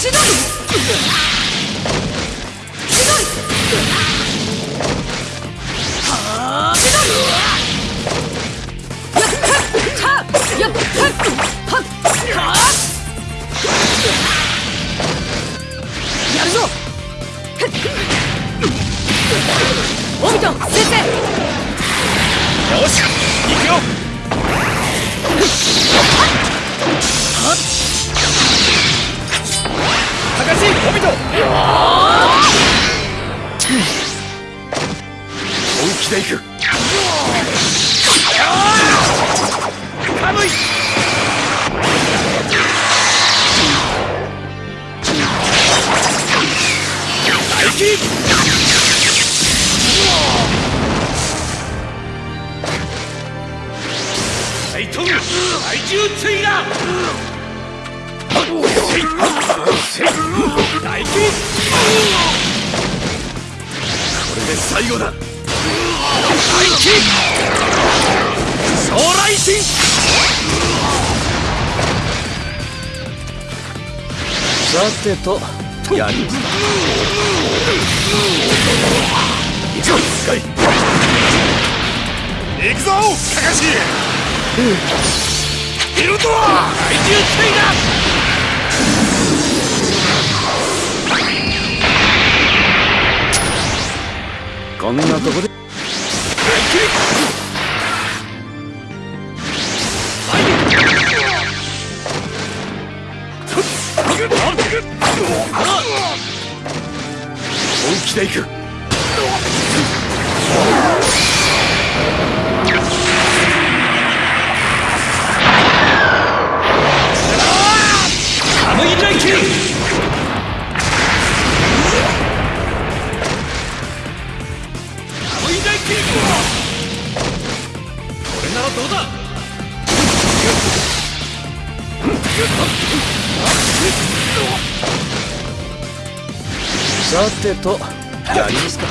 千鳥千鳥はあ千鳥やっはっやっはっはっはっやるぞオミトン先生よし行くよ。高しオビト本気で行くカムイ大気大トン大獣追だで最後だ大気将来神さてとやります。か行くぞスカイ行くぞカカシビルドア大獣追だこんなとこで。本気で行くさてとやりますか。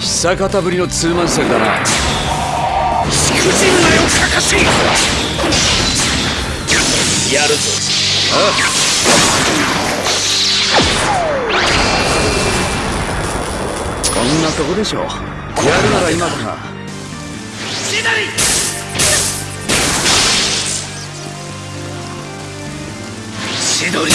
久方ぶりのツーマン戦だな。しくじるなよカカシやるぞ。こんなとこでしょう。やるなら今だなシ取り。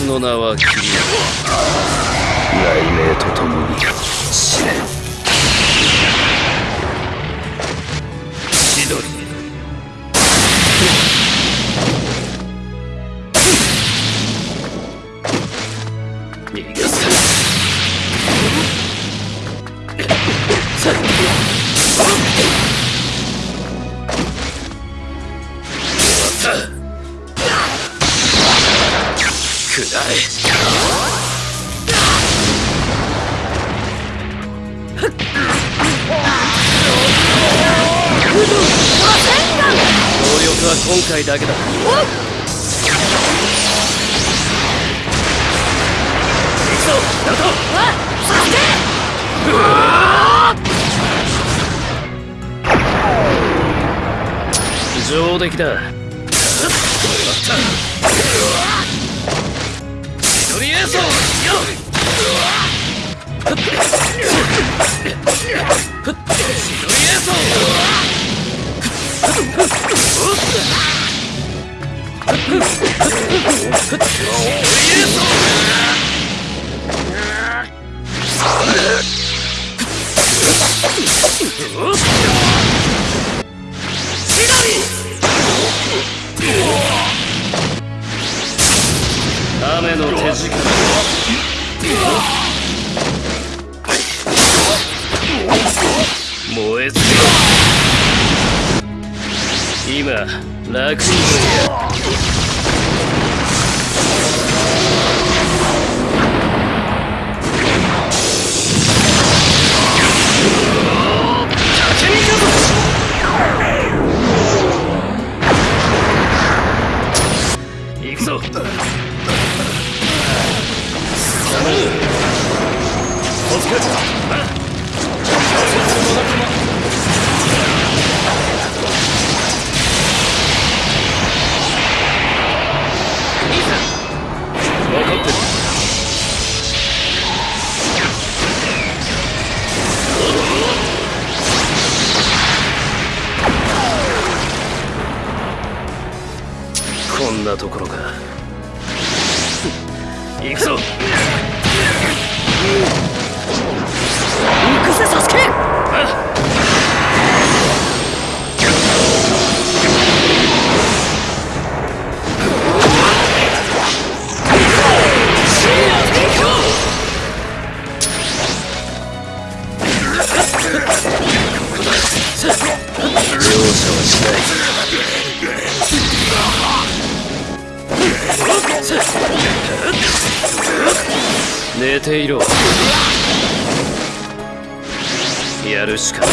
術の名は君。雷鳴とともに死ね。シドは今回だけだ。上出来だ寝ていろ。やるしかない。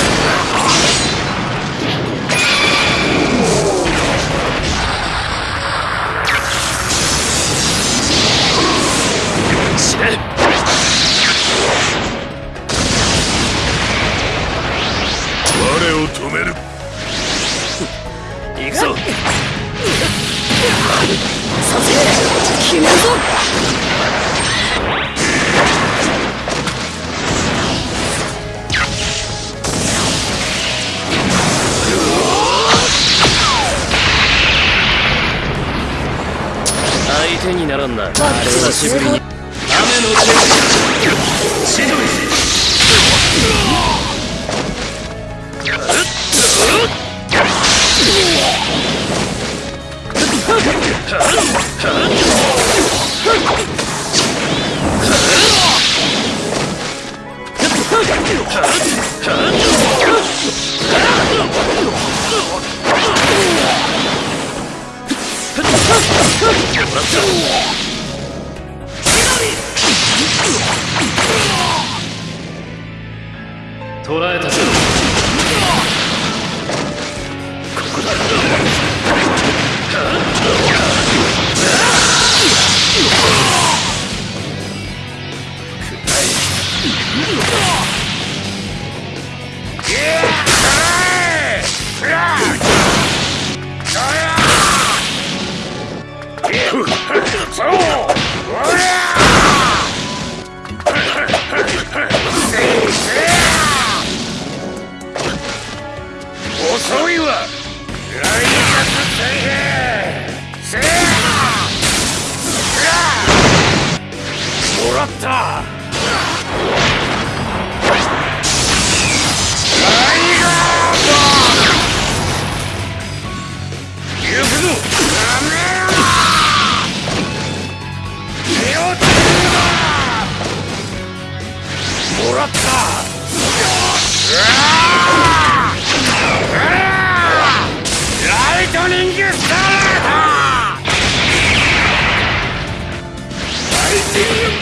さ決めるぞ。久しぶりに雨の準備千鳥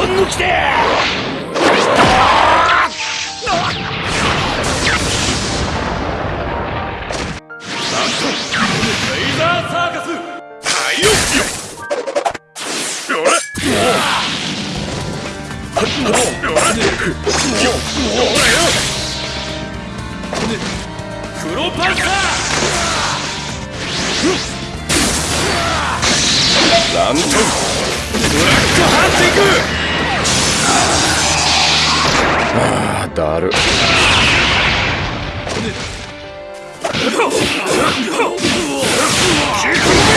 こ抜きでランタンブラックハンティングあだる。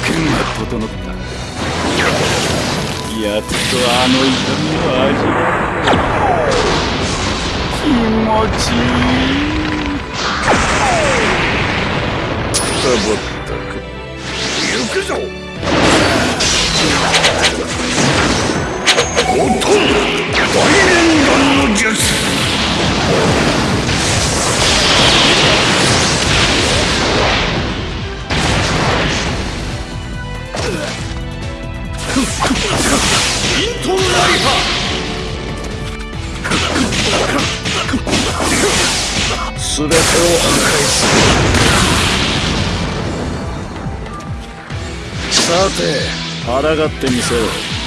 件が整った。やっとあの痛みを味わう。気持ちいい。だばった。く行くぞおとん大連弾の術抗ってみせろ。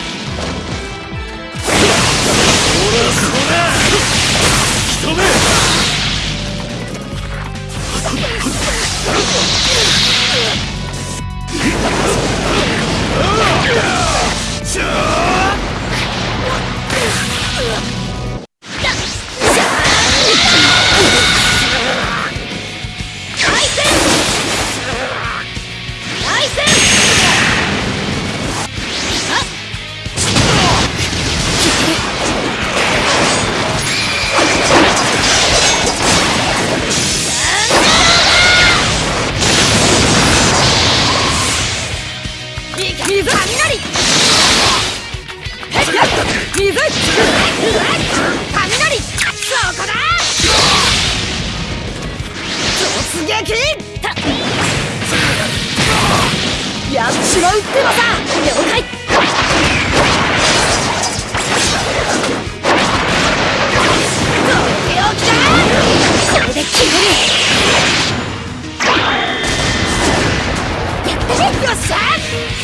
たやっちまうってばさ。了解よっしゃ